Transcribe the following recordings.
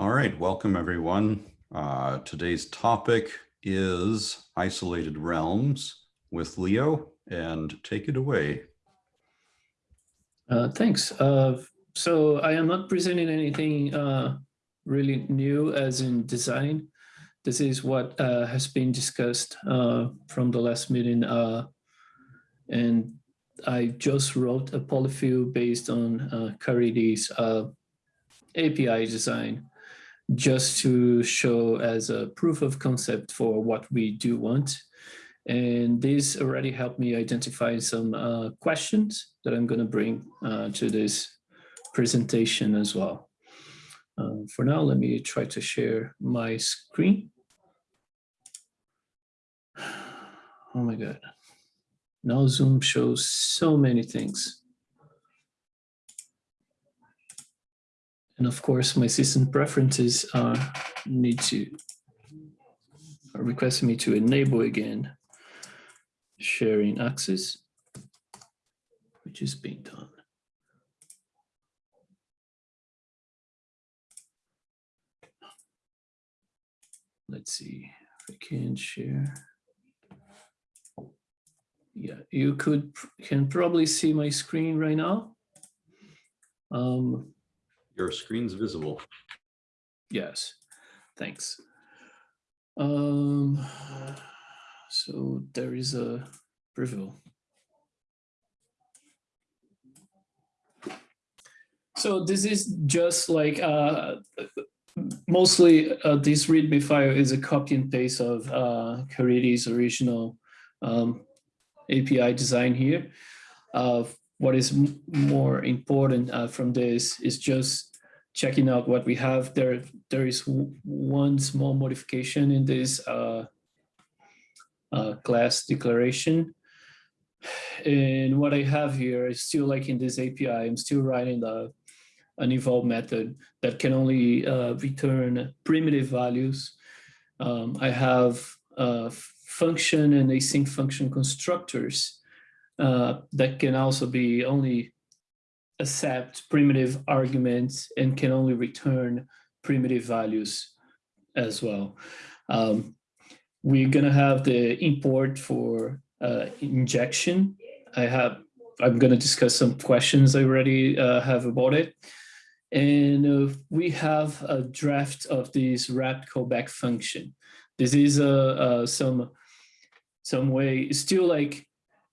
All right, welcome everyone. Uh, today's topic is isolated realms with Leo and take it away. Uh, thanks. Uh, so I am not presenting anything uh, really new as in design. This is what uh, has been discussed uh, from the last meeting. And I just wrote a polyfill based on uh, Caridy's API design just to show as a proof of concept for what we do want. And this already helped me identify some uh, questions that I'm going to bring uh, to this presentation as well. Uh, for now, let me try to share my screen. Oh my God. Now Zoom shows so many things. And of course, my system preferences uh, need to are requesting me to enable again sharing access, which is being done. Let's see if I can share. Yeah, you could can probably see my screen right now. Um, Your screen's visible. Yes, thanks. Um, so there is a preview. So this is just like uh, mostly uh, this README file is a copy and paste of uh, original um, API design here. Uh, what is more important uh, from this is just checking out what we have. There, there is one small modification in this uh, uh, class declaration. And what I have here is still like in this API, I'm still writing the, an eval method that can only uh, return primitive values. Um, I have uh, function and async function constructors uh, that can also be only accept primitive arguments and can only return primitive values as well. Um, we're gonna have the import for uh, injection. I have, I'm gonna discuss some questions I already uh, have about it. And uh, we have a draft of this wrapped callback function. This is a, some, some way, still like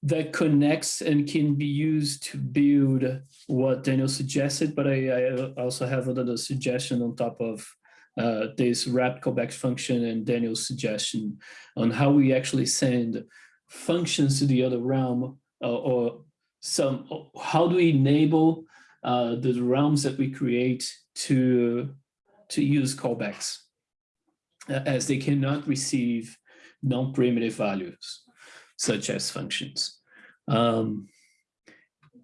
that connects and can be used to build what Daniel suggested, but I, I also have another suggestion on top of uh, this wrapped callback function and Daniel's suggestion on how we actually send functions to the other realm uh, or some, how do we enable uh, the realms that we create to, to use callbacks as they cannot receive non-primitive values such as functions. Um,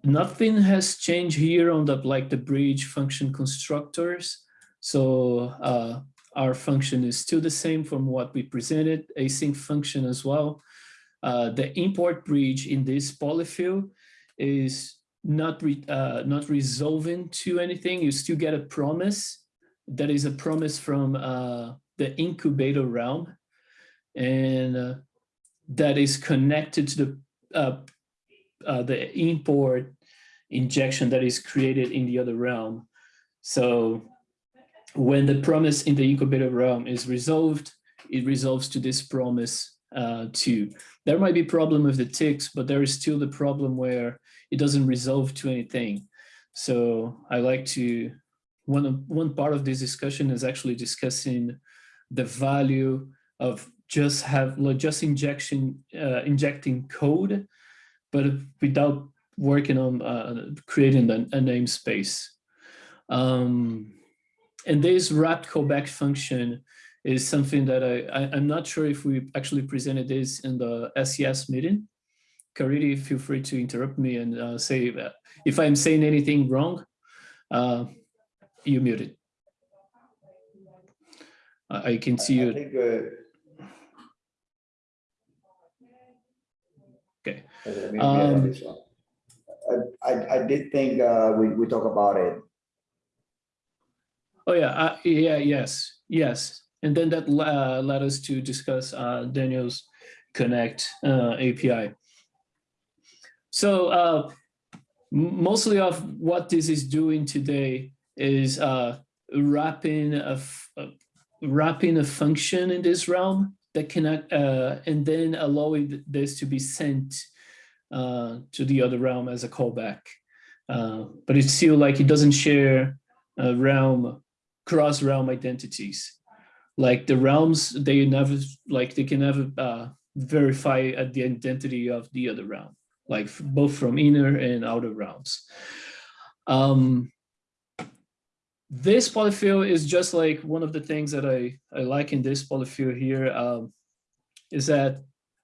nothing has changed here on the like the bridge function constructors. So uh, our function is still the same from what we presented, async function as well. Uh, the import bridge in this polyfill is not re, uh, not resolving to anything. You still get a promise. That is a promise from uh, the incubator realm, and uh, that is connected to the uh, uh, the import injection that is created in the other realm. So when the promise in the incubator realm is resolved, it resolves to this promise uh, too. There might be problem with the ticks, but there is still the problem where it doesn't resolve to anything. So I like to, one, one part of this discussion is actually discussing the value of just have just injection uh, injecting code, but without working on uh, creating a, a namespace. Um, and this wrapped callback function is something that I, I am not sure if we actually presented this in the SES meeting. Caridy, feel free to interrupt me and uh, say if I'm saying anything wrong, uh, you muted. I can see you. I think, uh. Um, I, I, I did think uh, we, we talk about it. Oh yeah, uh, yeah, yes, yes. And then that uh, led us to discuss uh, Daniel's Connect uh, API. So uh, m- mostly of what this is doing today is uh, wrapping a, f- a- wrapping a function in this realm that connect uh, and then allowing this to be sent uh, to the other realm as a callback. Uh, but it's still like it doesn't share realm cross realm identities. Like the realms, they never like they can never uh, verify the identity of the other realm, like both from inner and outer realms. Um, this polyfill is just like one of the things that I, I like in this polyfill here um, is that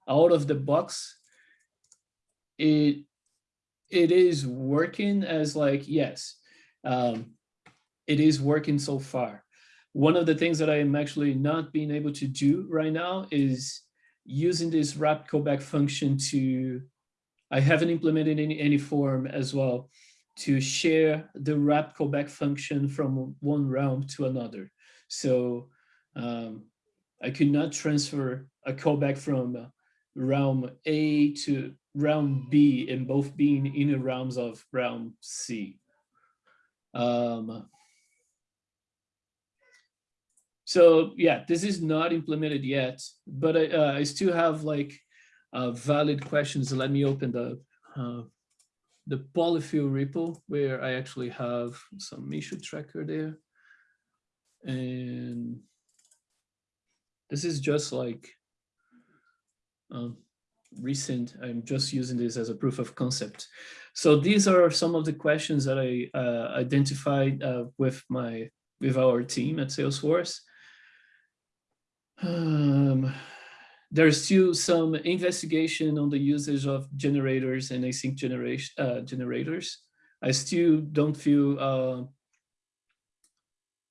out of the box, it it is working as like, yes, um, it is working so far. One of the things that I am actually not being able to do right now is using this wrap callback function to, I haven't implemented any any form as well, to share the wrap callback function from one realm to another. So um, I could not transfer a callback from realm A to realm B and both being inner realms of realm C. Um, so yeah, this is not implemented yet, but I, uh, I still have like uh, valid questions. Let me open the uh, the polyfill repo where I actually have some issue tracker there. And this is just like um, recent, I'm just using this as a proof of concept. So these are some of the questions that I uh, identified uh, with my with our team at Salesforce. Um, there's still some investigation on the usage of generators and async generation uh, generators. I still don't feel uh,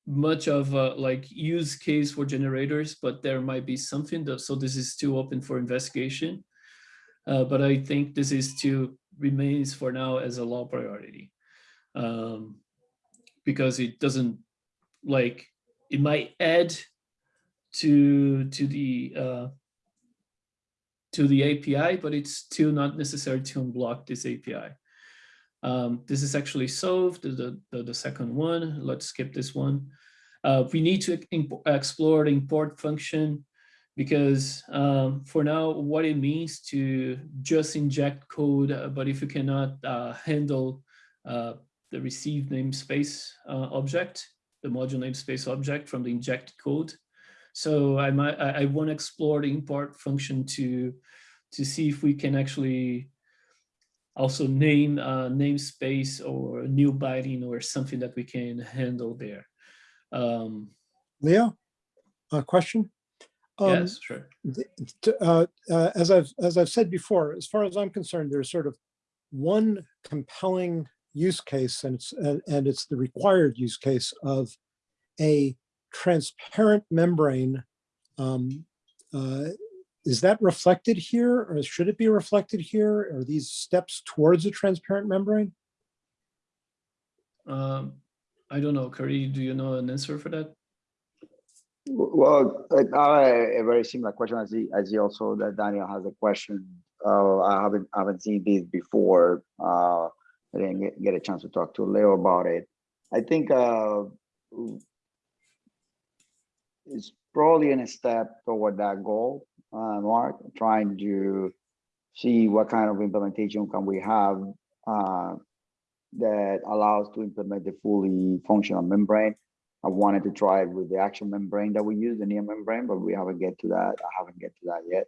much of a like use case for generators, but there might be something. That, so this is still open for investigation. Uh, but I think this is still remains for now as a low priority um, because it doesn't like it might add to to the uh, to the API, but it's still not necessary to unblock this API. Um, this is actually solved, the, the, the, second one. Let's skip this one. Uh, we need to explore the import function because um, for now, what it means to just inject code, uh, but if you cannot uh, handle uh, the receive namespace uh, object, the module namespace object from the inject code, so I might I, I want to explore the import function to to see if we can actually also name a namespace or new binding or something that we can handle there. Um, Leo, a question? Um, yes, sure. uh, uh, as I've as I've said before, as far as I'm concerned, there's sort of one compelling use case, and it's and, and it's the required use case of a transparent membrane. Um, uh, is that reflected here, or should it be reflected here? Are these steps towards a transparent membrane? Um, I don't know, Caridy. Do you know an answer for that? Well, I a very similar question as he, as he also that Daniel has a question. Uh, I haven't I haven't seen this before. Uh, I didn't get, get, a chance to talk to Leo about it. I think uh, it's probably in a step toward that goal, uh, Mark, trying to see what kind of implementation can we have uh, that allows to implement the fully functional membrane. I wanted to try it with the actual membrane that we use, the near membrane, but we haven't get to that. I haven't get to that yet.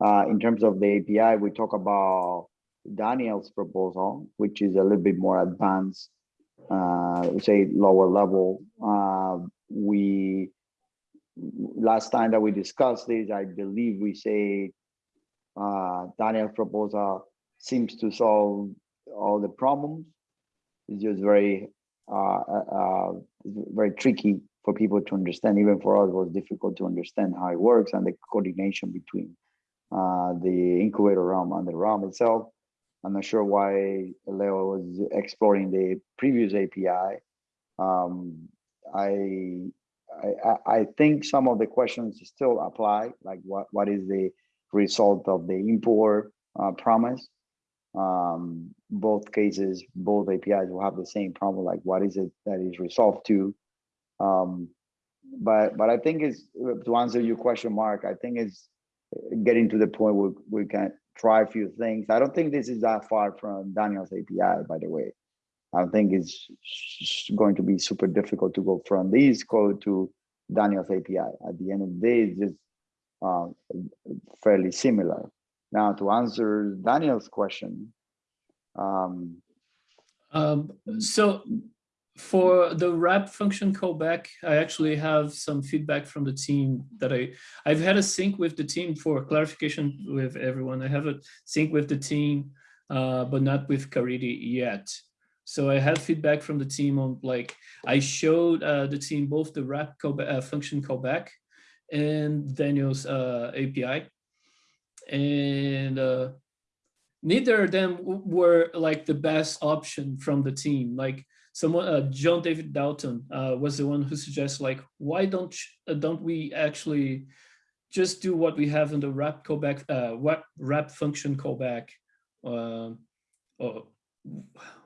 Uh, in terms of the API, we talk about Daniel's proposal, which is a little bit more advanced, uh, say lower level. Uh, we last time that we discussed this, I believe we say uh, Daniel's proposal seems to solve all the problems. It's just very, uh, uh, very tricky for people to understand. Even for us, it was difficult to understand how it works and the coordination between uh, the incubator realm and the realm itself. I'm not sure why Leo was exploring the previous API. Um, I, I, I- I think some of the questions still apply, like what, what is the result of the import uh, promise? Um, both cases, both APIs will have the same problem, like what is it that is resolved to? Um, but, but I think it's, to answer your question, Mark, I think it's getting to the point where we can try a few things. I don't think this is that far from Daniel's API, by the way. I think it's going to be super difficult to go from this code to Daniel's API. At the end of the day, it's just uh, fairly similar. Now, to answer Daniel's question, um, Um, so for the wrap function callback, I actually have some feedback from the team that I, I've had a sync with the team for clarification with everyone. I have a sync with the team, uh, but not with Caridy yet. So I had feedback from the team on like, I showed uh, the team both the wrap callback, uh, function callback and Daniel's uh, API. And uh, neither of them were like the best option from the team. Like someone, uh, John David Dalton uh, was the one who suggests like, why don't uh, don't we actually just do what we have in the wrap callback, uh, what wrap function callback? Um or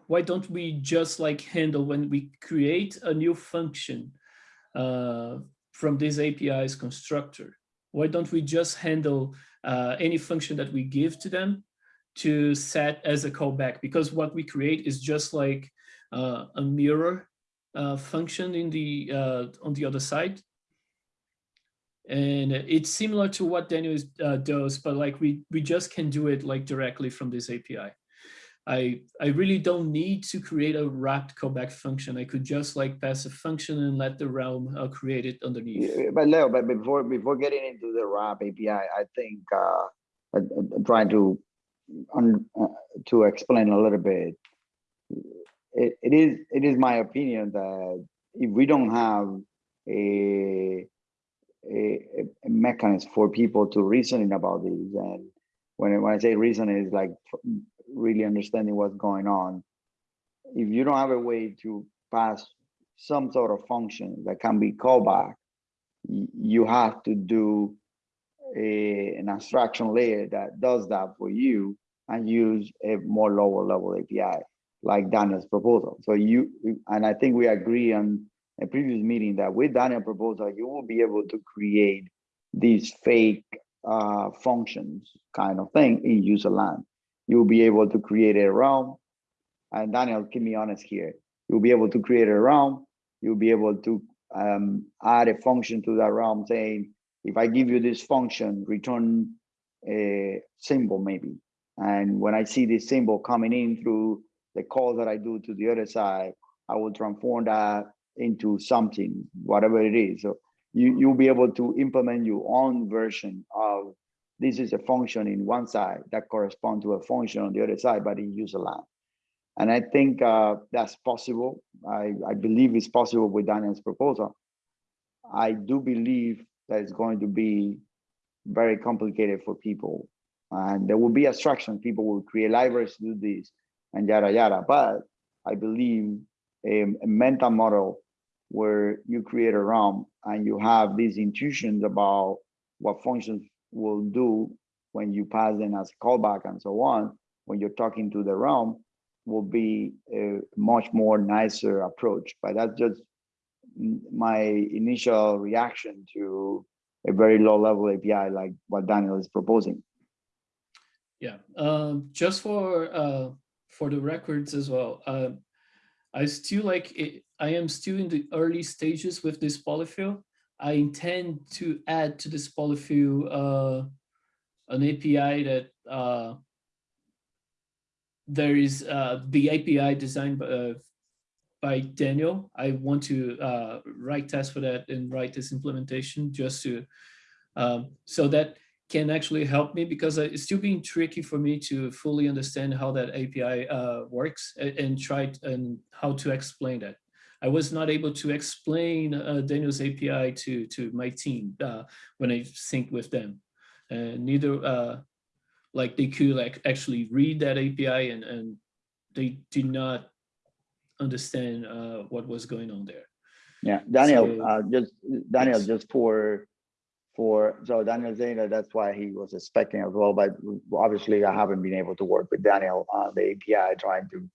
why don't we just like handle when we create a new function uh, from this API's constructor? Why don't we just handle uh, any function that we give to them to set as a callback? Because what we create is just like uh, a mirror uh, function in the uh, on the other side. And it's similar to what Daniel is, uh, does, but like we we just can do it like directly from this API. I, I really don't need to create a wrapped callback function. I could just like pass a function and let the realm uh, create it underneath. Yeah, But Leo, but before before getting into the wrap API, I think uh, I'm trying to un, uh, to explain a little bit. It, it is it is my opinion that if we don't have a a, a mechanism for people to reasoning about these, and when when I say reason is like really understanding what's going on. If you don't have a way to pass some sort of function that can be called back, you have to do a, an abstraction layer that does that for you and use a more lower level API like Daniel's proposal. So you, and I think we agree on a previous meeting that with Daniel's proposal, you will be able to create these fake uh, functions kind of thing in user land. You'll be able to create a realm. And Daniel, keep me honest here. You'll be able to create a realm. You'll be able to um, add a function to that realm saying, if I give you this function, return a symbol maybe. And when I see this symbol coming in through the call that I do to the other side, I will transform that into something, whatever it is. So you, you'll be able to implement your own version of this is a function in one side that correspond to a function on the other side, but in user land. And I think uh, that's possible. I, I believe it's possible with Daniel's proposal. I do believe that it's going to be very complicated for people. And there will be abstraction. People will create libraries to do this and yada, yada. But I believe a, a mental model where you create a realm and you have these intuitions about what functions will do when you pass them as a callback and so on, when you're talking to the realm, will be a much more nicer approach. But that's just my initial reaction to a very low level API like what Daniel is proposing. Yeah, um, just for uh, for the records as well. Uh, I still like it. I am still in the early stages with this polyfill. I intend to add to this polyfill uh, an API that uh, there is uh, the API designed by, uh, by Daniel. I want to uh, write tests for that and write this implementation just to um, so that can actually help me because uh, it's still being tricky for me to fully understand how that API works and, and try and how to explain that. I was not able to explain uh, Daniel's API to to my team uh, when I synced with them. And neither uh, like they could like actually read that API and and they did not understand uh, what was going on there. Yeah, Daniel, So- uh, just, Daniel, Yes. just for, for, so Daniel that that's why he was expecting as well, but obviously I haven't been able to work with Daniel on the API, trying to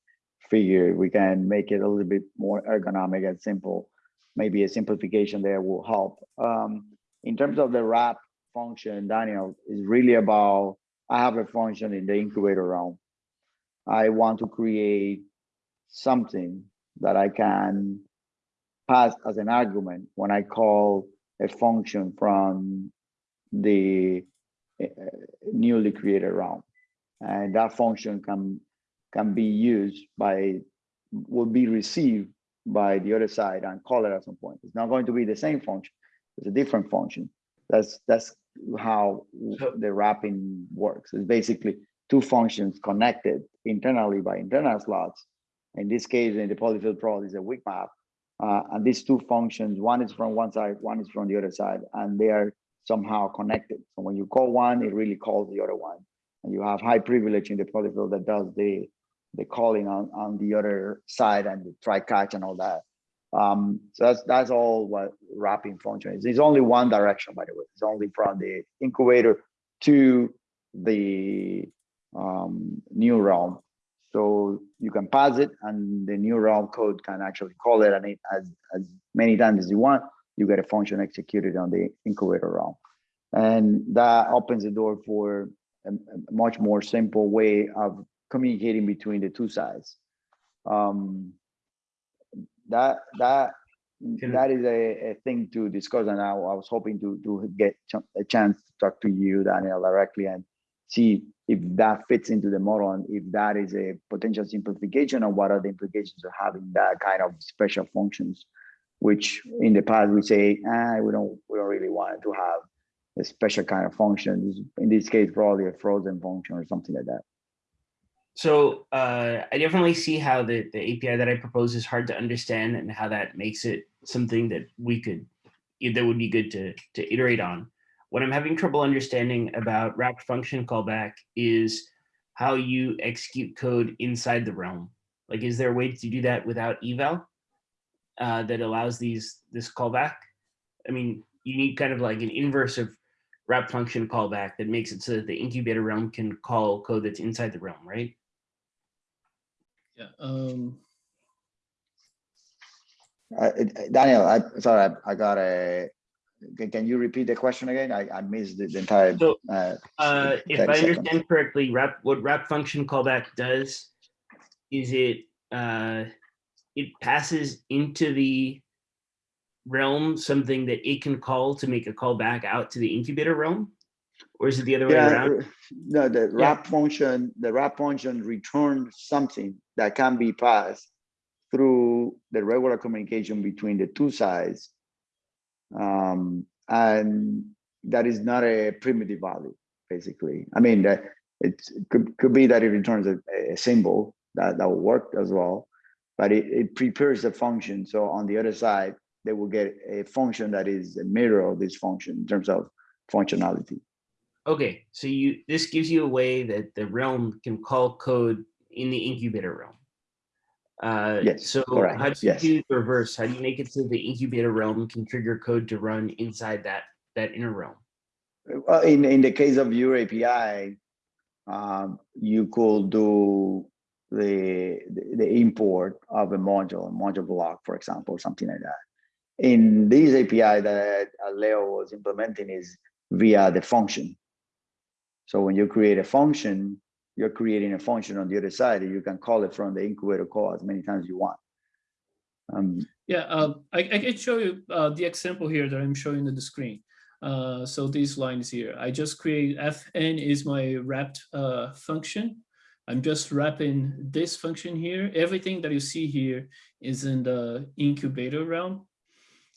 figure we can make it a little bit more ergonomic and simple. Maybe a simplification there will help. Um, in terms of the wrap function, Daniel, is really about, I have a function in the incubator realm. I want to create something that I can pass as an argument when I call a function from the uh, newly created realm. And that function can, can be used by, will be received by the other side and call it at some point. It's not going to be the same function, it's a different function. That's, that's how the wrapping works. It's basically two functions connected internally by internal slots. In this case, in the polyfill pro is a weak map. Uh, and these two functions, one is from one side, one is from the other side, and they are somehow connected. So when you call one, it really calls the other one. And you have high privilege in the polyfill that does the, the calling on, on the other side and the try catch and all that. Um, so that's, that's all what wrapping function is. It's only one direction, by the way. It's only from the incubator to the um, new realm. So you can pass it and the new realm code can actually call it and it as, as many times as you want, you get a function executed on the incubator realm. And that opens the door for a, a much more simple way of communicating between the two sides. Um, that, that, that is a, a thing to discuss and I, I was hoping to, to get a chance to talk to you, Daniel, directly and see if that fits into the model and if that is a potential simplification of what are the implications of having that kind of special functions, which in the past we say, ah, we don't, we don't really want to have a special kind of function. In this case, probably a frozen function or something like that. So uh, I definitely see how the, the API that I propose is hard to understand and how that makes it something that we could, that would be good to, to iterate on. What I'm having trouble understanding about wrapped function callback is how you execute code inside the realm. Like, is there a way to do that without eval uh, that allows these this callback? I mean, you need kind of like an inverse of wrap function callback that makes it so that the incubator realm can call code that's inside the realm, right? Yeah. Um, Uh, it- Daniel, I, sorry, I, I got a, can, can you repeat the question again? I, I missed the the entire. So, uh, Uh, if 30 I seconds. understand correctly, wrap, what wrap function callback does is it, uh, it passes into the realm something that it can call to make a call back out to the incubator realm? Or is it the other way around? no, the wrap function, the wrap function returns something that can be passed through the regular communication between the two sides. Um, and that is not a primitive value, basically. I mean, that it could, could be that it returns a, a symbol that, that will work as well, but it, it prepares the function. So on the other side, they will get a function that is a mirror of this function in terms of functionality. Okay, so you, this gives you a way that the realm can call code in the incubator realm. Uh, Yes, so how do you yes. do the reverse? How do you make it so the incubator realm can trigger code to run inside that, that inner realm? Well, in, in the case of your API, um, you could do the, the the import of a module, a module block, for example, or something like that. In this API that uh, Leo was implementing is via the function. So when you create a function, you're creating a function on the other side, and you can call it from the incubator call as many times you want. Um, yeah, uh, I, I can show you uh, the example here that I'm showing on the screen. Uh, so these lines here, I just create fn is my wrapped uh, function. I'm just wrapping this function here. Everything that you see here is in the incubator realm.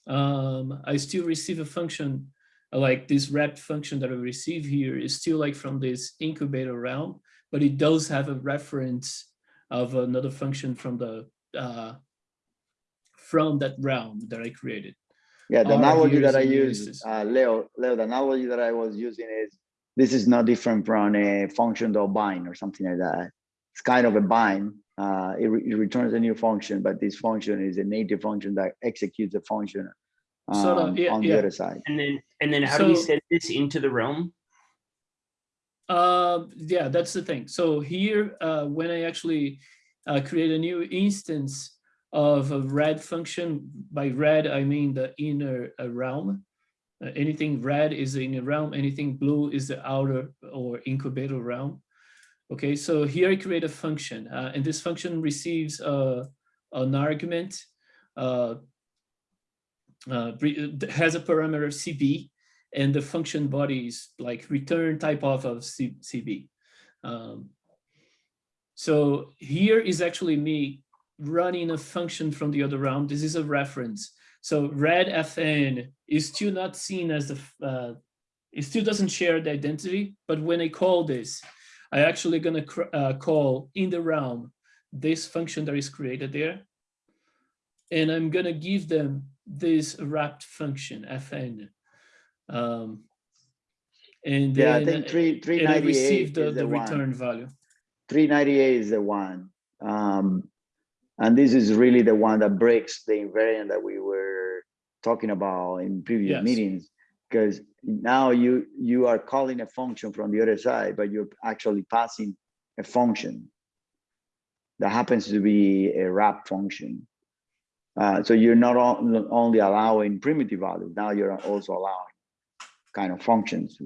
Um, I still receive a function like this wrapped function that I receive here is still like from this incubator realm, but it does have a reference of another function from the uh, from that realm that I created. Yeah, the analogy that I use, uh, Leo, Leo, the analogy that I was using is this is not different from a function or bind or something like that. It's kind of a bind uh, it, re- it returns a new function, but this function is a native function that executes a function So the- um, yeah, on the other side. And then and then how do we So- send this into the realm? Uh, yeah, that's the thing. So here, uh, when I actually uh, create a new instance of a red function, by red, I mean the inner uh, realm. Uh, anything red is the inner realm, anything blue is the outer or incubator realm. Okay, so here I create a function, uh, and this function receives uh, an argument, uh, uh, has a parameter CB, and the function body is like return type of of C, CB. Um, so here is actually me running a function from the other realm. This is a reference. So red FN is still not seen as the, uh, it still doesn't share the identity, but when I call this, I actually gonna uh, call in the realm this function that is created there. And I'm gonna give them this wrapped function FN. Um, and Yeah, I then think three, three receive ninety-eight the, is the the return one. value. Three ninety-eight is the one. Um, and this is really the one that breaks the invariant that we were talking about in previous Yes. meetings. Because now you, you are calling a function from the other side, but you're actually passing a function that happens to be a wrap function. Uh, so you're not on- not only allowing primitive values, now you're also allowing kind of functions.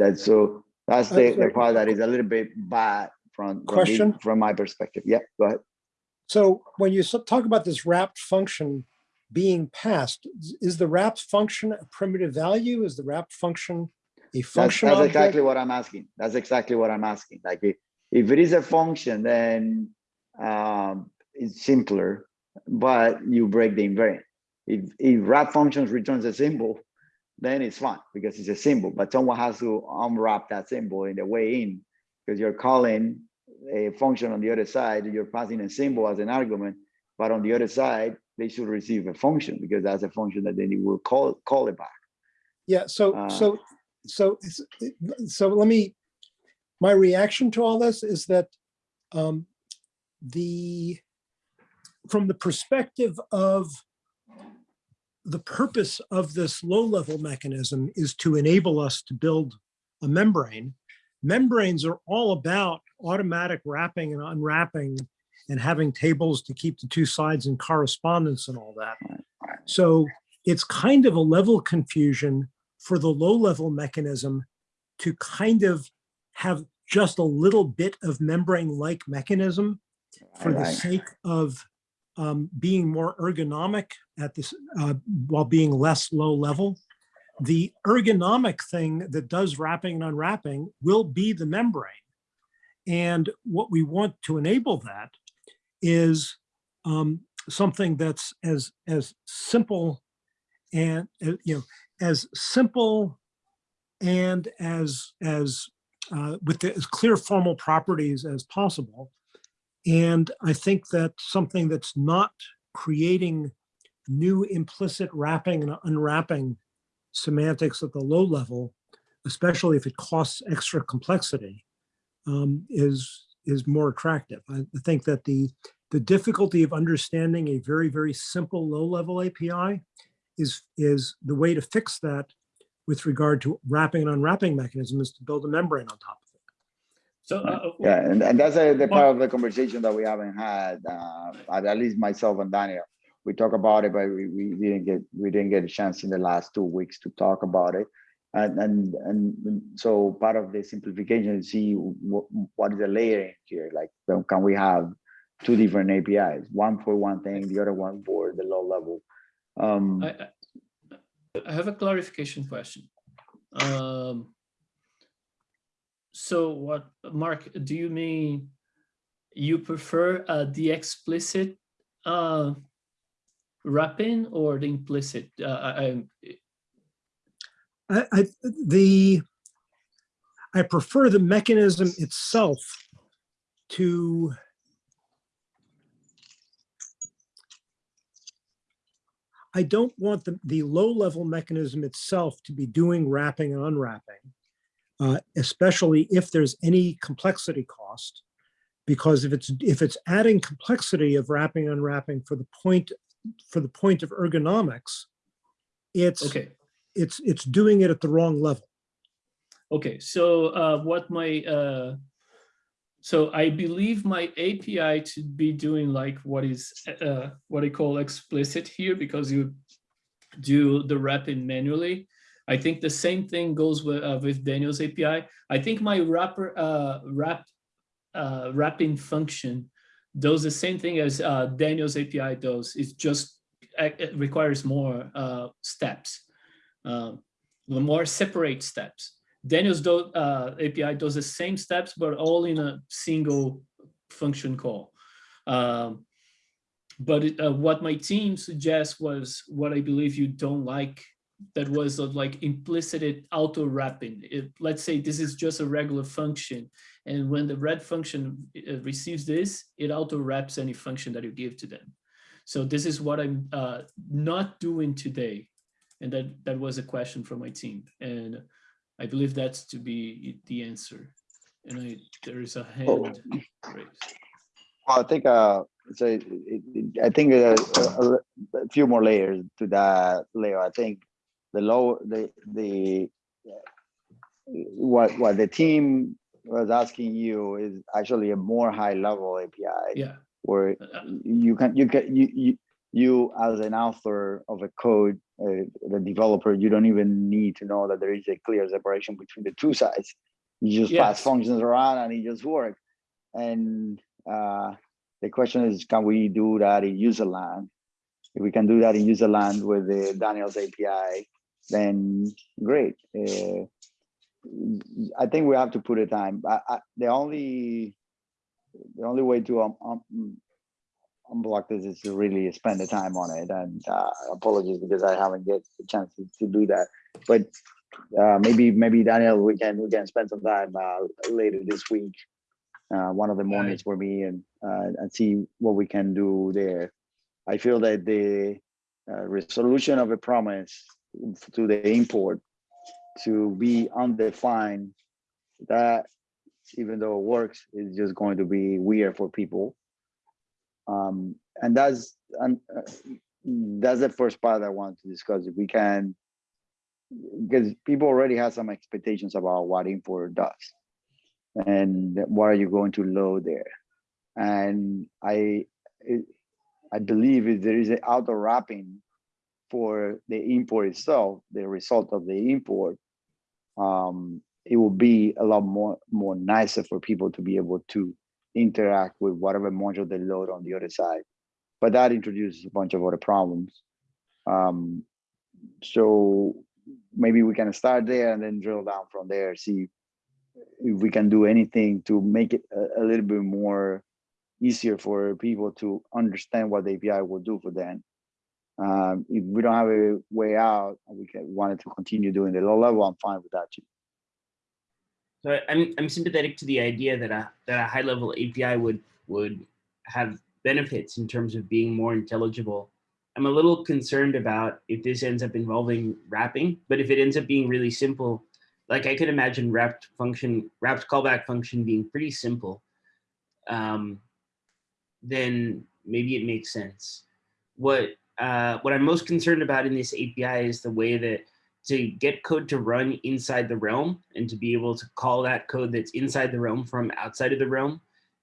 That's so, that's the, the part that is a little bit bad from, from Question? from my perspective. Yeah, go ahead. So when you talk about this wrapped function being passed, is- the wrapped function a primitive value? Is the wrapped function a function that's object? exactly what I'm asking. That's exactly what I'm asking. Like if, if it is a function, then um, it's simpler, but you break the invariant. If, if wrap functions returns a symbol, then it's fine because it's a symbol, but someone has to unwrap that symbol in the way in because you're calling a function on the other side, you're passing a symbol as an argument, but on the other side, they should receive a function because that's a function that then you will call, call it back. Yeah, so, Uh, so, so, so let me, my reaction to all this is that um, the, from the perspective of the purpose of this low-level mechanism is to enable us to build a membrane. Membranes are all about automatic wrapping and unwrapping and having tables to keep the two sides in correspondence and all that. So it's kind of a level confusion for the low-level mechanism to kind of have just a little bit of membrane-like mechanism for the sake of um, being more ergonomic at this, uh, while being less low level. The ergonomic thing that does wrapping and unwrapping will be the membrane. And what we want to enable that is um, something that's as, as simple and, uh, you know, as simple and as, as, uh, with the, as clear formal properties as possible. And I think that something that's not creating new implicit wrapping and unwrapping semantics at the low level, especially if it costs extra complexity, um, is is more attractive. I think that the the difficulty of understanding a very very simple low level API is is the way to fix that with regard to wrapping and unwrapping mechanisms is to build a membrane on top. So uh, Yeah, and, and that's a, the Well- part of the conversation that we haven't had, uh, at least myself and Daniel. We talk about it, but we, we didn't get, we didn't get a chance in the last two weeks to talk about it. And, and, and so part of the simplification is see what, what is the layering here? Like, can we have two different APIs? One for one thing, the other one for the low level. Um, I, I- I have a clarification question. Um, so what, Mark, do you mean you prefer uh, the explicit uh, wrapping or the implicit? Uh, I, I, I, the, I prefer the mechanism itself to I don't want the, the low-level mechanism itself to be doing wrapping and unwrapping, uh, especially if there's any complexity cost, Because if it's, if it's adding complexity of wrapping, unwrapping for the point, for the point of ergonomics, it's, Okay. it's, it's doing it at the wrong level. Okay, so uh, what my, uh, so I believe my API to be doing like what is, uh, what I call explicit here, because you do the wrapping manually. I think the same thing goes with, uh, with Daniel's API. I think my wrapper, uh, wrap, uh, wrapping function does the same thing as uh, Daniel's API does. It's just, uh, it requires more uh, steps, um, more separate steps. Daniel's do, uh, API does the same steps, but all in a single function call. Um, but it, uh, what my team suggests was what I believe you don't like. That was of like implicit auto wrapping. It, let's say this is just a regular function, and when the red function uh, receives this, it auto wraps any function that you give to them. So this is what I'm uh, not doing today, and that that was a question from my team, and I believe that's to be the answer. And I, there is a Oh. hand raised. Well, I think, uh, so it, it, it- I think uh, a, a, a few more layers to that, Leo. I think the low, the, the, what, what the team was asking you is actually a more high level API Yeah, where uh, you can, you can, you, you, you as an author of a code, uh, the developer, you don't even need to know that there is a clear separation between the two sides. You just pass functions around and it just works. And uh, the question is, can we do that in user land? If we can do that in user land with the Daniels API, then great. Uh, I think we have to put a time. I, I, the only the only way to um, um, unblock this is to really spend the time on it. And uh, apologies because I haven't get the chance to, to do that. But uh, maybe maybe Daniel, we can we can spend some time uh, later this week, uh, one of the mornings for me, and uh, and see what we can do there. I feel that the uh, resolution of a promise to the import to be undefined, that even though it works, is just going to be weird for people. Um, and that's and uh, that's the first part I want to discuss. If we can, because people already have some expectations about what import does, and what are you going to load there. And I, it, I believe if there is an auto wrapping for the import itself, the result of the import, um, it will be a lot more more nicer for people to be able to interact with whatever module they load on the other side. But that introduces a bunch of other problems. Um, so maybe we can start there and then drill down from there, see if we can do anything to make it a, a little bit more easier for people to understand what the API will do for them. Um, if we don't have a way out, we can wanted to continue doing the low level, I'm fine with that too. So I'm, I'm sympathetic to the idea that a, that a high level API would, would have benefits in terms of being more intelligible. I'm a little concerned about if this ends up involving wrapping, but if it ends up being really simple, like I could imagine wrapped function, wrapped callback function being pretty simple, um, then maybe it makes sense. What, uh, what I'm most concerned about in this API is the way that to get code to run inside the realm and to be able to call that code that's inside the realm from outside of the realm,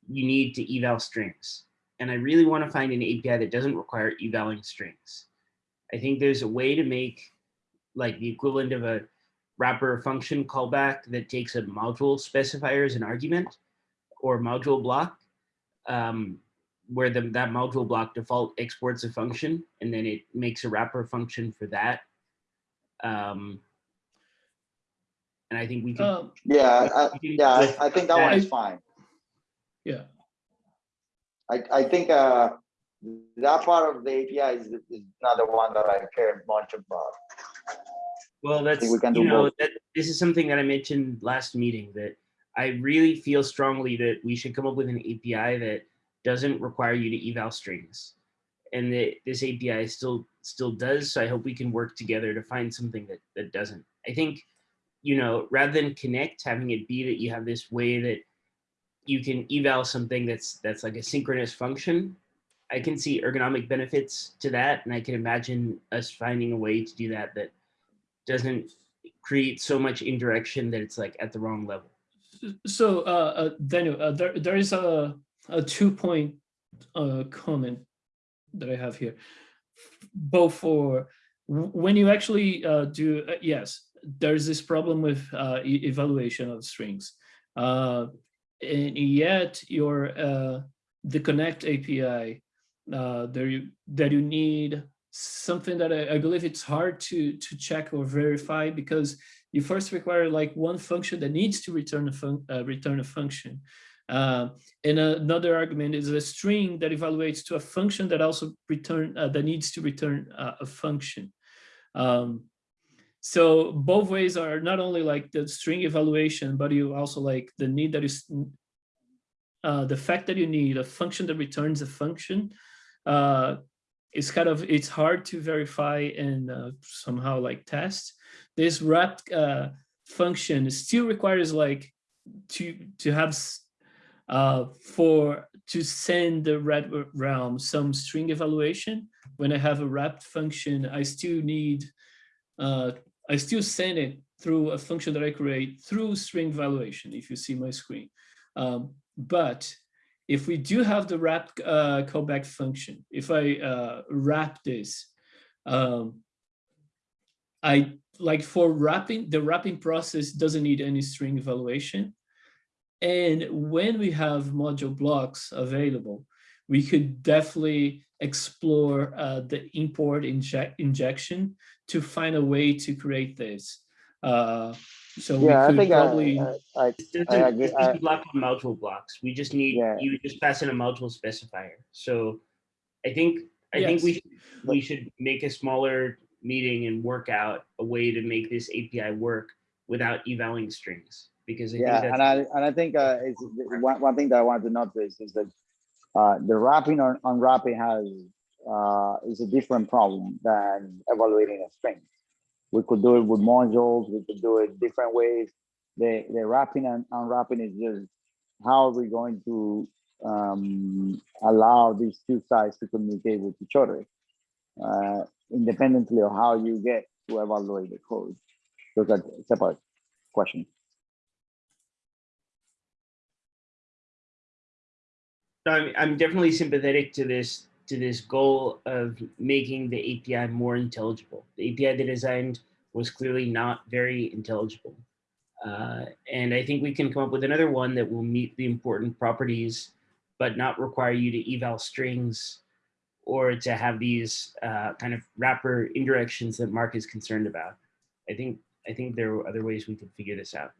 you need to eval strings. And I really want to find an API that doesn't require evaling strings. I think there's a way to make like the equivalent of a wrapper function callback that takes a module specifier as an argument or module block um, where the, that module block default exports a function and then it makes a wrapper function for that. Um, and I think we could. Um, Yeah, I, we can yeah, I, I think that one is fine. yeah, I, I think uh, that part of the API is, is not the one that I care much about. Well, that's, we can you know, that, this is something that I mentioned last meeting that I really feel strongly that we should come up with an API that doesn't require you to eval strings. And that this API still still does. So I hope we can work together to find something that that doesn't. I think, you know, rather than connect, having it be that you have this way that you can eval something that's that's like a synchronous function. I can see ergonomic benefits to that, and I can imagine us finding a way to do that that doesn't create so much indirection that it's like at the wrong level. So, uh, uh, Daniel, uh, there, there is a, a two point, uh, comment that I have here. Both for, when you actually, uh, do, uh, yes, there's this problem with, uh, e- evaluation of strings. Uh, and yet your, uh, the connect API, there you, that you need something that I, I believe it's hard to, to check or verify because you first require like one function that needs to return a fun, return a function. Uh, and another argument is a string that evaluates to a function that also return uh, that needs to return uh, a function. Um, so both ways are not only like the string evaluation, but you also like the need that is uh, the fact that you need a function that returns a function uh, is kind of it's hard to verify and uh, somehow like test this wrapped function still requires like to to have uh, for to send the red realm some string evaluation. When I have a wrapped function, I still need uh, I still send it through a function that I create through string evaluation. If you see my screen, um, but if we do have the wrap uh, callback function, if I uh, wrap this, um, I like for wrapping, the wrapping process doesn't need any string evaluation. And when we have module blocks available, we could definitely explore uh, the import inject injection to find a way to create this. Uh, so we Yeah, I could think I, probably, I, I, It doesn't, I it agree- I- block on module blocks. We just need, Yeah. you just pass in a module specifier. So I think, I think we, should- we should make a smaller meeting and work out a way to make this API work without evaling strings. Because I Yeah, and I, and I think, uh, it's, one, one thing that I wanted to notice is that, uh, the wrapping on, unwrapping has, uh, is a different problem than evaluating a string. We could do it with modules, we could do it different ways. The, the wrapping and unwrapping is just, how are we going to, um, allow these two sides to communicate with each other? Uh, independently of how you get to evaluate the code. Those are separate questions. No, I'm, I'm definitely sympathetic to this to this goal of making the API more intelligible. The API they designed was clearly not very intelligible. Uh, and I think we can come up with another one that will meet the important properties, but not require you to eval strings or to have these uh, kind of wrapper indirections that Mark is concerned about. I think I think there are other ways we could figure this out.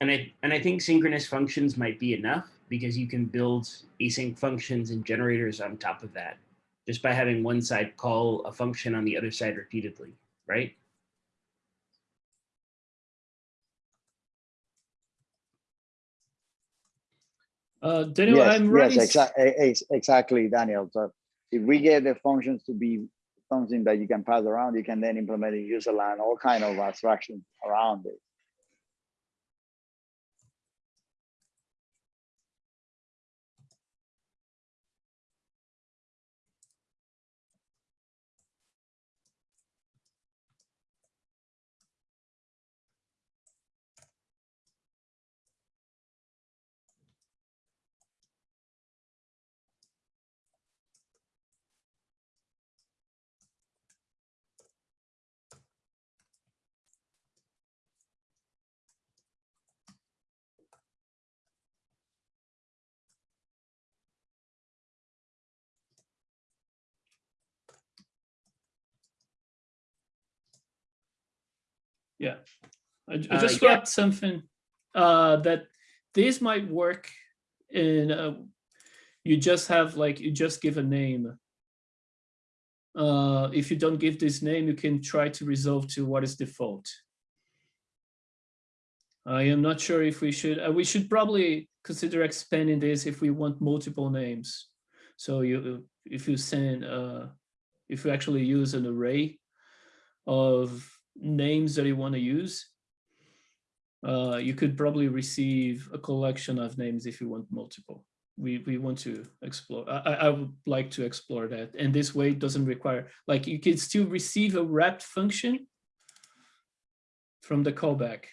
And I and I think synchronous functions might be enough because you can build async functions and generators on top of that just by having one side call a function on the other side repeatedly, right? uh, Daniel, Yes, I'm yes, running. s- exactly, exactly, Daniel. So if we get the functions to be something that you can pass around, you can then implement in userland, all kind of abstractions around it. Yeah, I, j- Uh, I just yeah. read something uh, that this might work in. Uh, you just have like you just give a name. Uh, if you don't give this name, you can try to resolve to what is default. I am not sure if we should. Uh, we should probably consider expanding this if we want multiple names. So you, if you send, uh, if you actually use an array of names that you want to use, uh, you could probably receive a collection of names if you want multiple. We, we want to explore, I, I would like to explore that. And this way it doesn't require, like you can still receive a wrapped function from the callback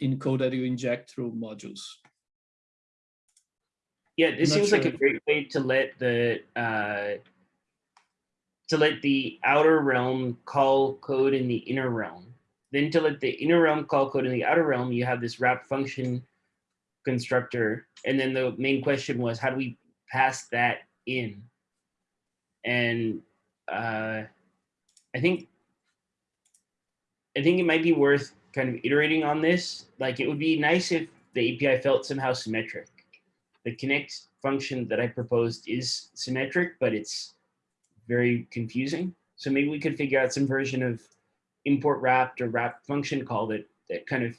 in code that you inject through modules. Yeah, this seems like a great way to let the uh, to let the outer realm call code in the inner realm. Then to let the inner realm call code in the outer realm, you have this wrap function constructor. And then the main question was, how do we pass that in? And uh, I think I think it might be worth kind of iterating on this. Like it would be nice if the API felt somehow symmetric the connect function that I proposed is symmetric, but it's very confusing. So maybe we could figure out some version of import wrapped or wrap function call that that kind of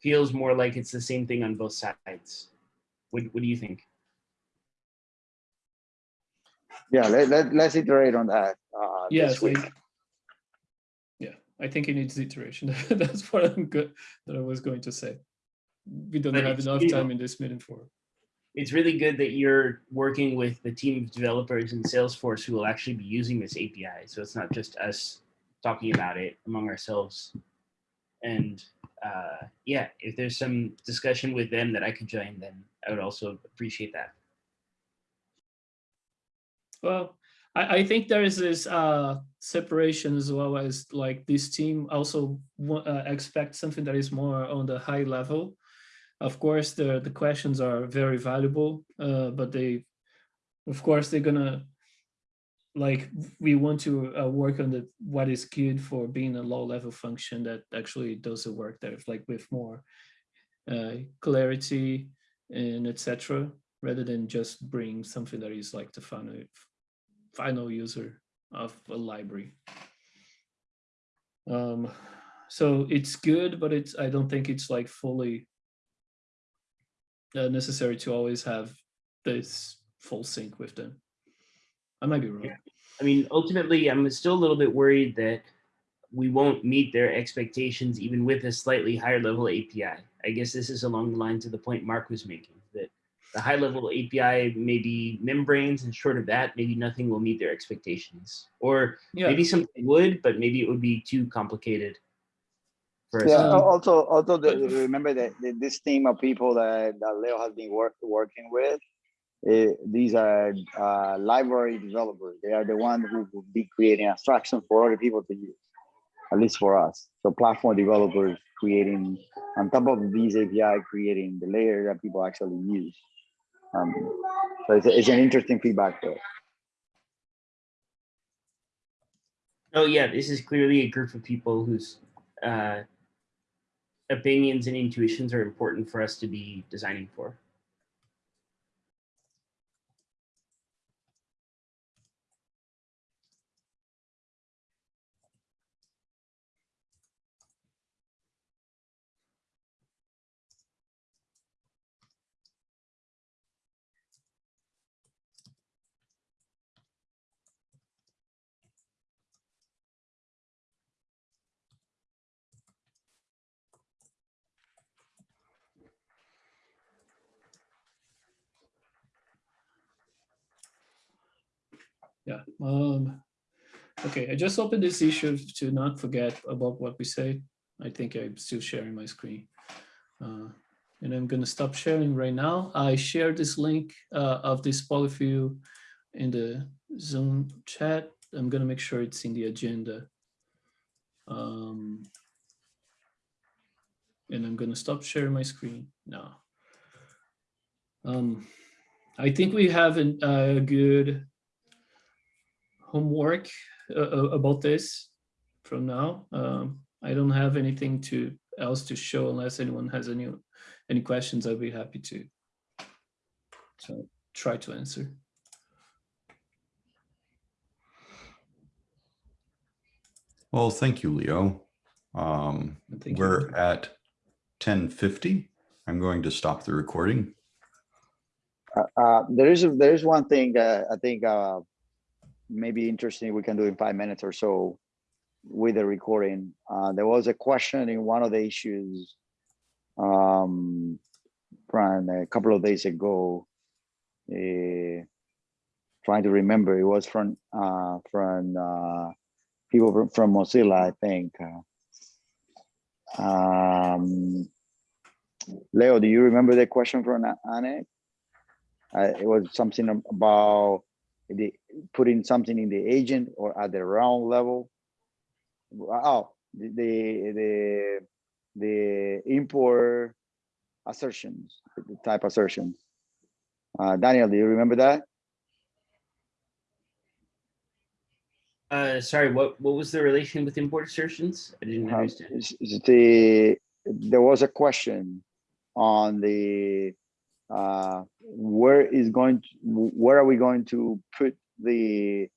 feels more like it's the same thing on both sides. What, what do you think? Yeah, let, let, let's iterate on that. uh, Yes, this week. I- yeah, I think it needs iteration. That's what I'm good, that I was going to say. We don't But have enough time in this meeting for. It's really good that you're working with the team of developers in Salesforce who will actually be using this API. So it's not just us talking about it among ourselves. And uh, yeah, if there's some discussion with them that I could join, then I would also appreciate that. Well, I, I think there is this uh, separation as well as like this team also uh, expect something that is more on the high level. Of course, the, the questions are very valuable, uh, but they, of course, they're gonna, like, we want to uh, work on the, what is good for being a low level function that actually does the work there, like with more uh, clarity and etc. rather than just bring something that is like the final final user of a library. Um, so it's good, but it's I don't think it's like fully uh, necessary to always have this full sync with them. I might be wrong. Yeah. I mean, ultimately, I'm still a little bit worried that we won't meet their expectations even with a slightly higher level API. I guess this is along the lines of the point Mark was making, that the high level API may be membranes and short of that, maybe nothing will meet their expectations. Or Yeah, maybe something would, but maybe it would be too complicated. For us. Yeah, also, also the- remember that that this team of people that, that Leo has been work, working with, eh, these are uh, library developers. They are the ones who will be creating abstraction for other people to use, at least for us. So platform developers creating, on top of these API, creating the layer that people actually use. Um, so it's, it's an interesting feedback there. Oh yeah, this is clearly a group of people who's uh, opinions and intuitions are important for us to be designing for. yeah. Um, okay, I just opened this issue to not forget about what we said. I think I'm still sharing my screen. Uh, and I'm gonna stop sharing right now. I shared this link uh, of this polyfill in the Zoom chat. I'm gonna make sure it's in the agenda. Um, and I'm gonna stop sharing my screen now. Um, I think we have an- a good homework uh, uh, about this from now. Um, I don't have anything to else to show unless anyone has any any questions. I'd be happy to so try to answer. Well, thank you, Leo. Um, thank we're at ten fifty. I'm going to stop the recording. Uh, uh, there is, there is one thing that I think, uh, maybe interesting we can do in five minutes or so. with the recording. Uh, there was a question in one of the issues um, from a couple of days ago. eh, trying to remember, it was from uh, from uh, people from, from Mozilla, I think. Uh, um, Leo, do you remember the question from Anne? Uh, it was something about the putting something in the agent or at the round level. Oh, the the the, the import assertions, the type assertions. Uh, Daniel, do you remember that? Uh, sorry, what, what was the relation with import assertions? I didn't Um, understand. is the, there was a question on the, uh, where is going, to- where are we going to put the,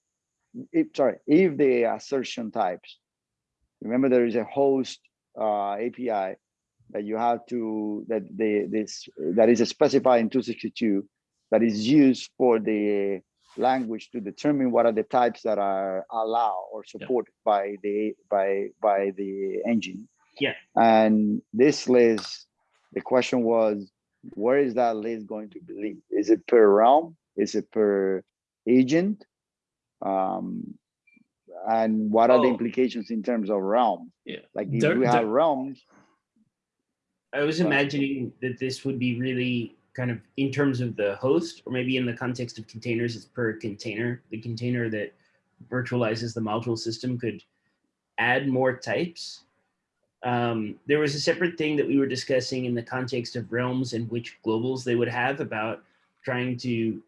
if, sorry, if the assertion types. Remember, there is a host uh, API that you have to, that the, this, that is specified in 262, that is used for the language to determine what are the types that are allowed or supported by the by by the engine. Yeah. And this list, the question was, where is that list going to be linked? Is it per realm? Is it per agent? Um, and what are the Oh. implications in terms of realm? Yeah. Like if There- we have there- realms, I was Uh, imagining that this would be really kind of in terms of the host, or maybe in the context of containers, it's per container. The container that virtualizes the module system could add more types. Um, there was a separate thing that we were discussing in the context of realms and which globals they would have about trying to,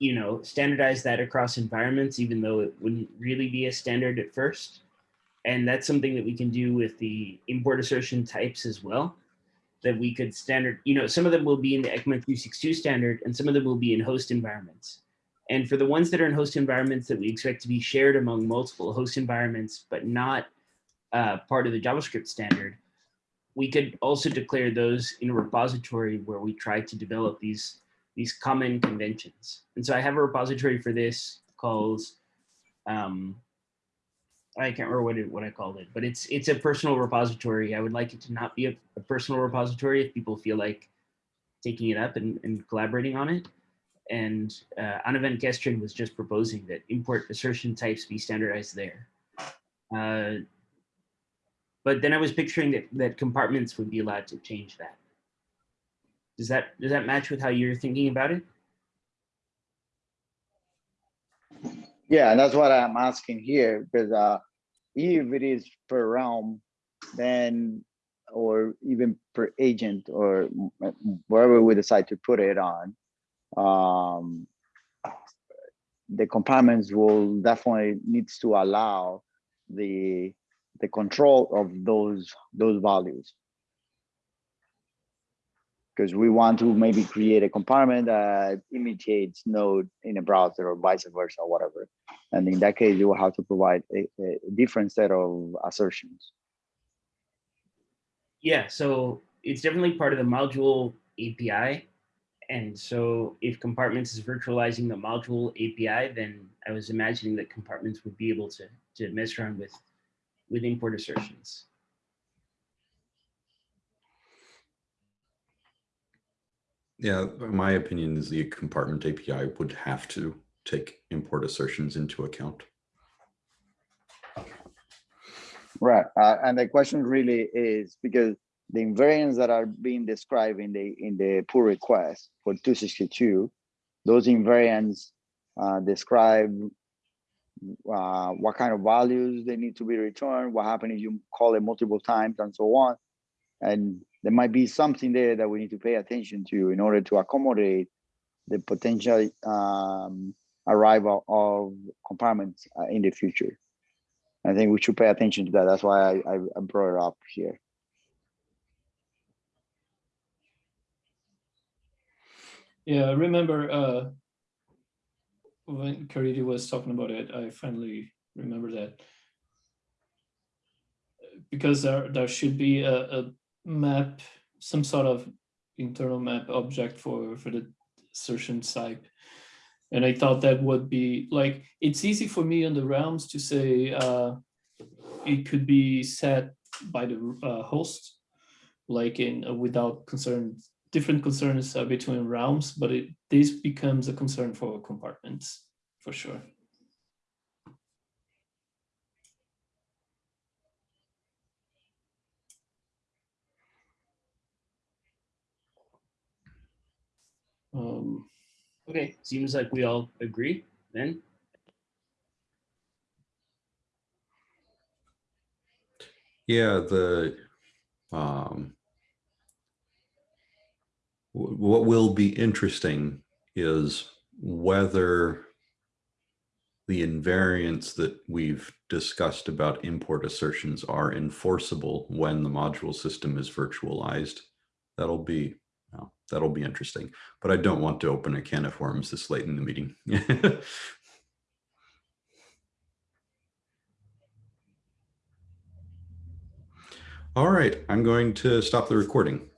you know, standardize that across environments, even though it wouldn't really be a standard at first. And that's something that we can do with the import assertion types as well. That we could standard, you know, some of them will be in the ECMA 362 standard and some of them will be in host environments. And for the ones that are in host environments that we expect to be shared among multiple host environments, but not uh, part of the JavaScript standard, we could also declare those in a repository where we try to develop these, these common conventions. And so I have a repository for this called um, I can't remember what it, what I called it, but it's it's a personal repository. I would like it to not be a, a personal repository if people feel like taking it up and, and collaborating on it. And uh, Anne van Kesteren was just proposing that import assertion types be standardized there. Uh, but then I was picturing that that compartments would be allowed to change that. Does that does that match with how you're thinking about it? Yeah, and that's what I'm asking here, because uh, if it is per realm, then, or even per agent, or wherever we decide to put it on, um, the compartments will definitely needs to allow the the control of those those values. Because we want to maybe create a compartment that imitates Node in a browser or vice versa, or whatever. And in that case, you will have to provide a, a different set of assertions. Yeah, so it's definitely part of the module API. And so if compartments is virtualizing the module API, then I was imagining that compartments would be able to, to mess around with, with import assertions. Yeah, my opinion is the compartment API would have to take import assertions into account. Right. Uh, and the question really is because the invariants that are being described in the in the pull request for 262, those invariants uh, describe uh, what kind of values they need to be returned, what happens if you call it multiple times and so on. And there might be something there that we need to pay attention to in order to accommodate the potential um, arrival of compartments uh, in the future. I think we should pay attention to that. That's why I, I, brought it up here. Yeah, I remember uh, when Caridy was talking about it, I finally remember that. Because there, there should be a, a map, some sort of internal map object for, for the assertion type. And I thought that would be like, it's easy for me on the realms to say, uh, it could be set by the uh, host, like in uh, without concern, different concerns uh, between realms, but it this becomes a concern for compartments for sure. Um, Okay, seems like we all agree then. Yeah, the, um, wh- what will be interesting is whether the invariants that we've discussed about import assertions are enforceable when the module system is virtualized. That'll be, well, that'll be interesting, but I don't want to open a can of worms this late in the meeting. All right, I'm going to stop the recording.